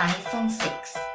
iPhone 6.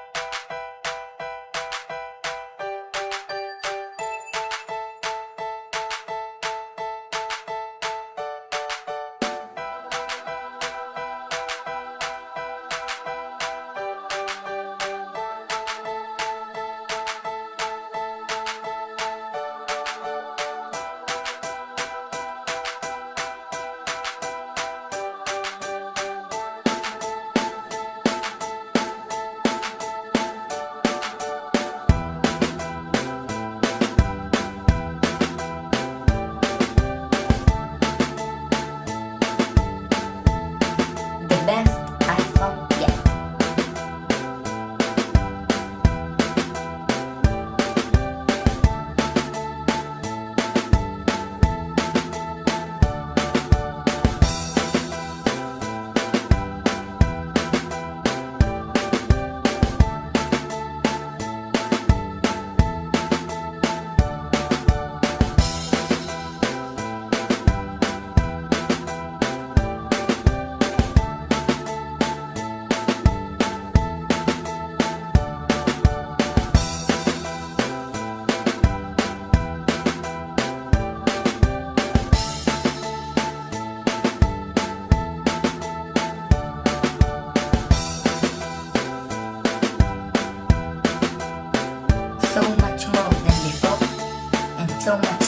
So much